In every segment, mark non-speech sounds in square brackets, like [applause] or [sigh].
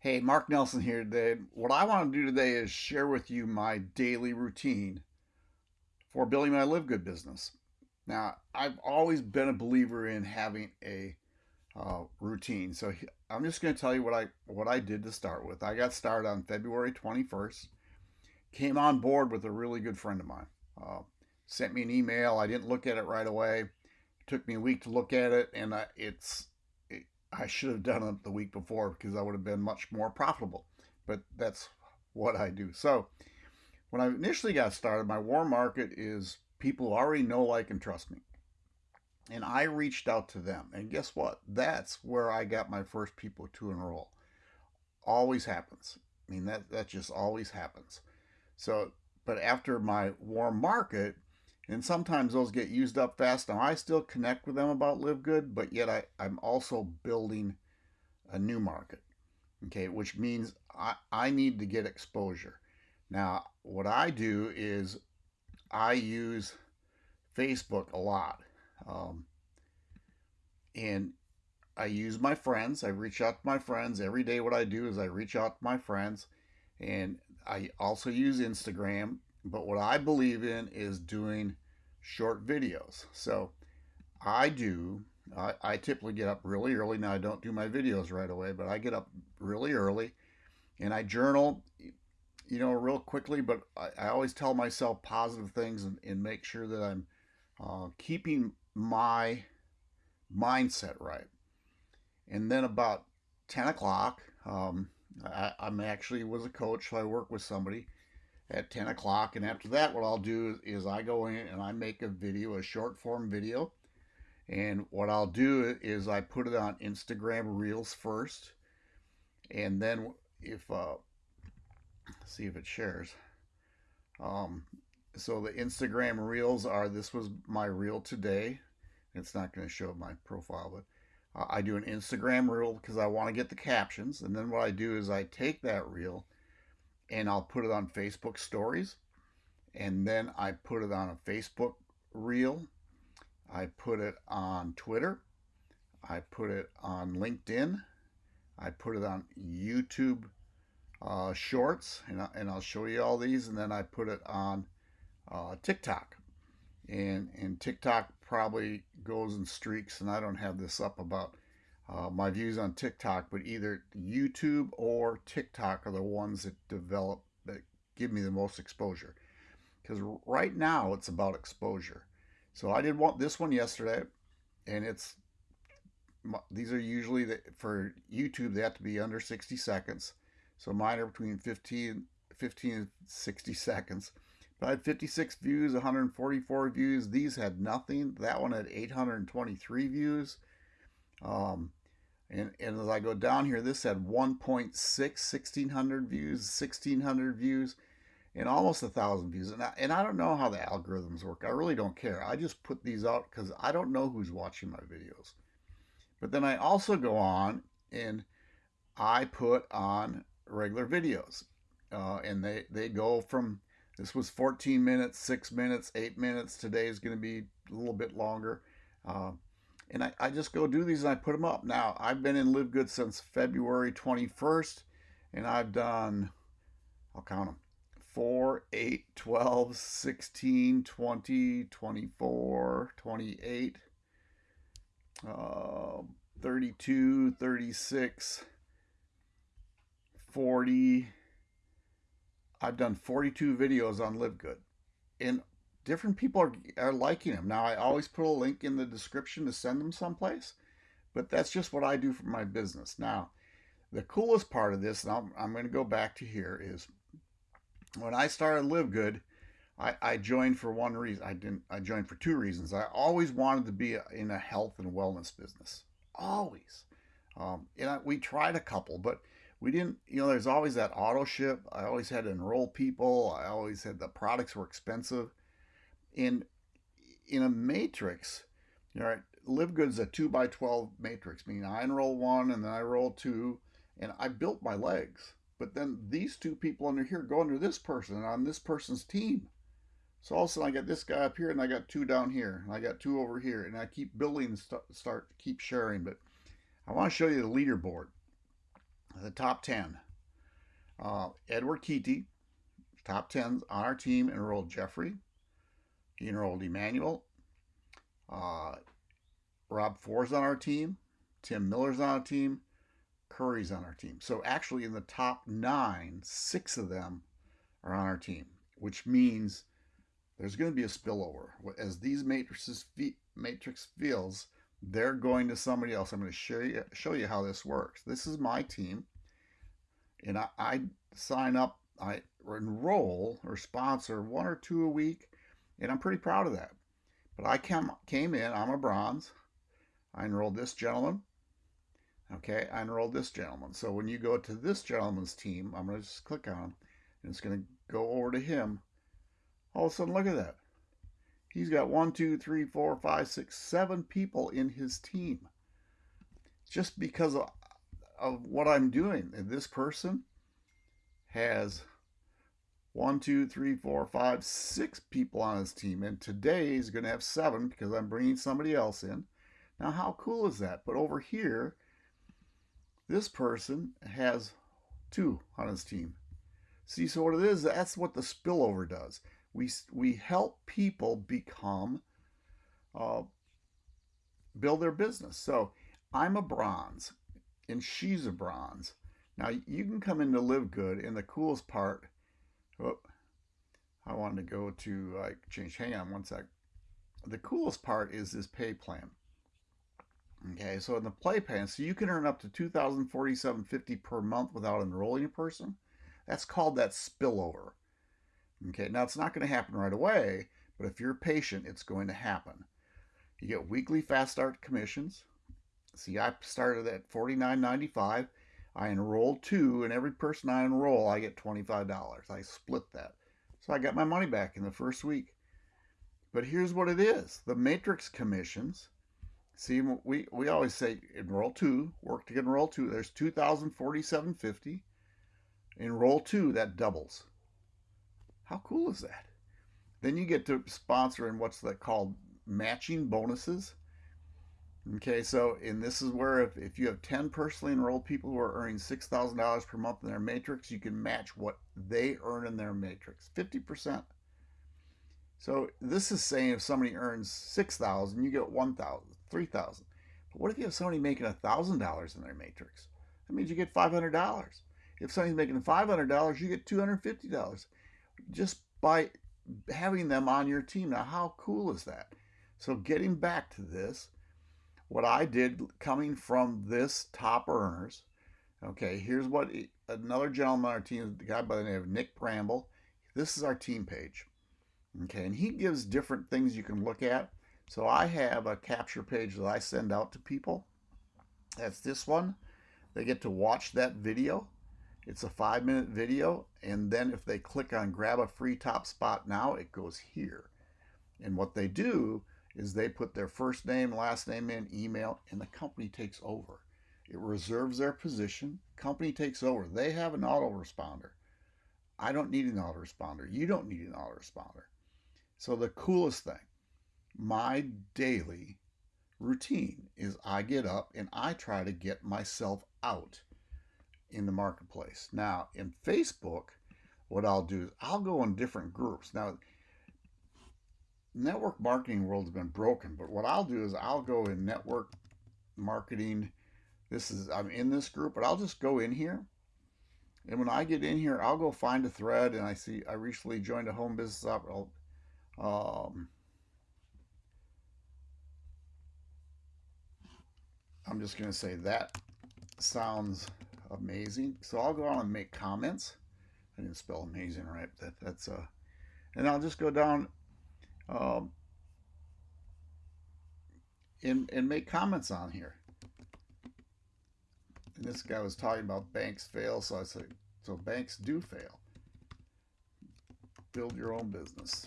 Hey, Mark Nelson here today. What I want to do today is share with you my daily routine for building my Live Good business. Now, I've always been a believer in having a uh, routine, so I'm just going to tell you what I what I did to start with. I got started on February 21st. Came on board with a really good friend of mine. Uh, sent me an email. I didn't look at it right away. It took me a week to look at it, and it's I should have done it the week before because I would have been much more profitable. But that's what I do. So when I initially got started, my warm market is people already know, like, and trust me. And I reached out to them. And guess what? That's where I got my first people to enroll. Always happens. I mean, that, that just always happens. So, but after my warm market, and sometimes those get used up fast. Now I still connect with them about Live Good, but yet I, I'm also building a new market. Okay, which means I, I need to get exposure. Now, what I do is I use Facebook a lot. Um, and I use my friends. I reach out to my friends. Every day, what I do is I reach out to my friends. And I also use Instagram but what I believe in is doing short videos. So I do, I, I, typically get up really early. Now I don't do my videos right away, but I get up really early and I journal, you know, real quickly, but I, I always tell myself positive things and, and make sure that I'm uh, keeping my mindset right. And then about 10 o'clock, um, I, I'm actually was a coach, so I work with somebody at 10 o'clock. And after that, what I'll do is, I go in and I make a video, a short form video. And what I'll do is I put it on Instagram Reels first. And then if, uh, see if it shares. Um, so the Instagram Reels are, this was my reel today. It's not going to show my profile, but I do an Instagram reel because I want to get the captions. And then what I do is I take that reel and I'll put it on Facebook stories. And then I put it on a Facebook reel. I put it on Twitter. I put it on LinkedIn. I put it on YouTube uh, Shorts, and, I, and I'll show you all these. And then I put it on uh, TikTok. And, and TikTok probably goes in streaks, and I don't have this up about uh, my views on TikTok, but either YouTube or TikTok are the ones that develop that give me the most exposure. Because right now it's about exposure. So I did want this one yesterday, and it's these are usually the, for YouTube they have to be under 60 seconds. So mine are between 15, 15 and 60 [laughs] seconds. But I had 56 views, 144 views. These had nothing. That one had 823 views. Um, and, and as I go down here, this had 1.6, 1600 views, 1600 views, and almost a thousand views. And I, and I don't know how the algorithms work. I really don't care. I just put these out because I don't know who's watching my videos. But then I also go on and I put on regular videos. Uh, and they, they go from, this was 14 minutes, 6 minutes, 8 minutes. Today is going to be a little bit longer. Uh, and I, I just go do these and I put them up. Now, I've been in Live Good since February 21st, and I've done, I'll count them, 4, 8, 12, 16, 20, 24, 28, uh, 32, 36, 40. I've done 42 videos on Live Good. And different people are, are liking them. Now, I always put a link in the description to send them someplace, but that's just what I do for my business. Now, the coolest part of this, and I'm, I'm going to go back to here, is when I started Live Good, I, I joined for one reason. I didn't. I joined for two reasons. I always wanted to be in a health and wellness business. Always. Um, and I, we tried a couple, but we didn't. You know, there's always that auto ship. I always had to enroll people. I always had the products were expensive in in a matrix, all right, know, Live Good's a two by twelve matrix, meaning I enroll one and then I roll two, and I built my legs. But then these two people under here go under this person on this person's team. So all of a sudden I got this guy up here and I got two down here and I got two over here and I keep building and st start keep sharing. But I want to show you the leaderboard. the top 10. Uh, Edward Keaty, top 10 on our team, enrolled Jeffrey. Enrolled Emmanuel. Uh, Rob Ford's on our team. Tim Miller's on our team. Curry's on our team. So actually, in the top nine, six of them are on our team, which means there's going to be a spillover. As these matrices matrix feels, they're going to somebody else. I'm going to show you show you how this works. This is my team, and I, I sign up, I enroll or sponsor one or two a week, and I'm pretty proud of that. But I came came in. I'm a bronze. I enrolled this gentleman. Okay, I enrolled this gentleman. So when you go to this gentleman's team, I'm going to just click on him, and it's going to go over to him. All of a sudden, look at that. He's got one, two, three, four, five, six, seven people in his team. Just because of, of what I'm doing. And this person has one, two, three, four, five, six people on his team. And today he's going to have seven because I'm bringing somebody else in. Now, how cool is that? But over here, this person has two on his team. See, so what it is, that's what the spillover does. We, we help people become, uh, build their business. So I'm a bronze and she's a bronze. Now you can come in to live good and the coolest part, wanted to go to like change, hang on one sec. The coolest part is this pay plan. Okay, so in the play plan, so you can earn up to 2047.50 per month without enrolling a person. That's called that spillover. Okay, now it's not going to happen right away, but if you're patient, it's going to happen. You get weekly fast start commissions. See, I started at $49.95. I enrolled two, and every person I enroll, I get $25. I split that. So I got my money back in the first week. But here's what it is the matrix commissions See, we, we always say enroll two, work to get enroll two. There's 2,047.50. Enroll two, that doubles. How cool is that? Then you get to sponsor in what's that called matching bonuses. Okay, so and this is where if, if you have 10 personally enrolled people who are earning $6,000 per month in their matrix, you can match what they earn in their matrix, 50%. So this is saying if somebody earns 6,000, you get 1,000 three thousand. But what if you have somebody making a thousand dollars in their matrix? That means you get five hundred dollars. If somebody's making five hundred dollars, you get two hundred fifty dollars, just by having them on your team. Now, how cool is that? So, getting back to this, what I did coming from this top earners. Okay, here's what another gentleman on our team, the guy by the name of Nick Bramble. This is our team page. Okay, and he gives different things you can look at. So I have a capture page that I send out to people. That's this one. They get to watch that video. It's a five minute video. And then if they click on grab a free top spot now, it goes here. And what they do is they put their first name, last name in, email, and the company takes over. It reserves their position. Company takes over. They have an autoresponder. I don't need an autoresponder. You don't need an autoresponder. So the coolest thing, my daily routine is I get up and I try to get myself out in the marketplace. Now, in Facebook, what I'll do is I'll go in different groups. Now, network marketing world has been broken, but what I'll do is I'll go in network marketing. This is I'm in this group, but I'll just go in here. And when I get in here, I'll go find a thread and I see I recently joined a home business up. Um, I'm just going to say that sounds amazing. So I'll go on and make comments. I didn't spell amazing right. That that's uh, and I'll just go down um, and and make comments on here. And this guy was talking about banks fail, so I said, so banks do fail. Build your own business.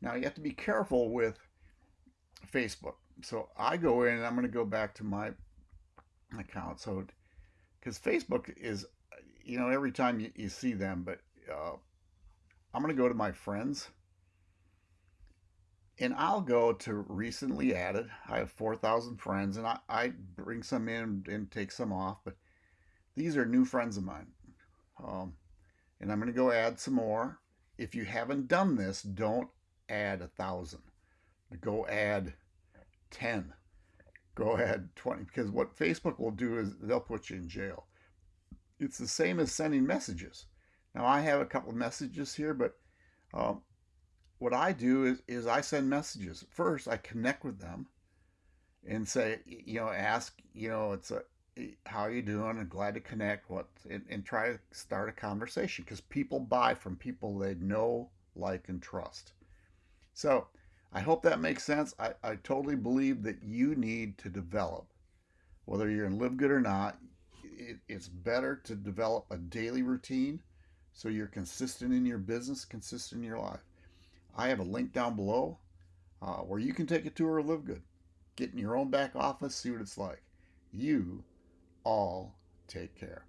Now you have to be careful with Facebook. So I go in and I'm going to go back to my account. So, because Facebook is, you know, every time you, you see them, but uh, I'm going to go to my friends. and I'll go to recently added. I have 4,000 friends and I, I bring some in and take some off, but these are new friends of mine. Um, and I'm going to go add some more. If you haven't done this, don't add a thousand. Go add 10. Go add 20 because what Facebook will do is they'll put you in jail. It's the same as sending messages. Now I have a couple of messages here, but um, what I do is, is I send messages. First, I connect with them and say, you know, ask, you know, it's a, how you doing? I'm glad to connect what and, and try to start a conversation because people buy from people they know like and trust. So i hope that makes sense. I, I totally believe that you need to develop. Whether you're in live good or not it, it's better to develop a daily routine so you're consistent in your business consistent in your life. I have a link down below uh, where you can take a tour of live good. Get in your own back office see what it's like. You all take care.